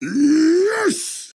Yes!